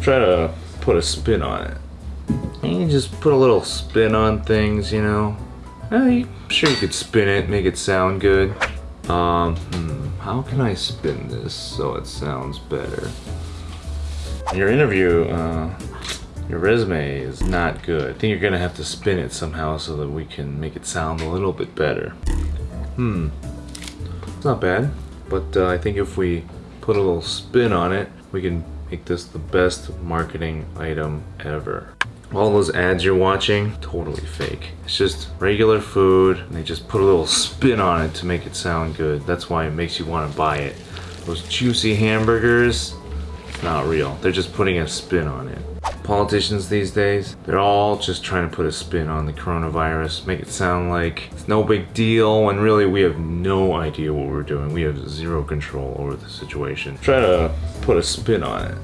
try to put a spin on it. You just put a little spin on things, you know. Eh, I'm sure you could spin it, make it sound good. Um, hmm, how can I spin this so it sounds better? Your interview, uh, your resume is not good. I think you're gonna have to spin it somehow so that we can make it sound a little bit better. Hmm, it's not bad, but uh, I think if we put a little spin on it, we can make this the best marketing item ever. All those ads you're watching, totally fake. It's just regular food, and they just put a little spin on it to make it sound good. That's why it makes you want to buy it. Those juicy hamburgers, not real. They're just putting a spin on it. Politicians these days, they're all just trying to put a spin on the coronavirus, make it sound like it's no big deal, when really we have no idea what we're doing. We have zero control over the situation. Try to put a spin on it.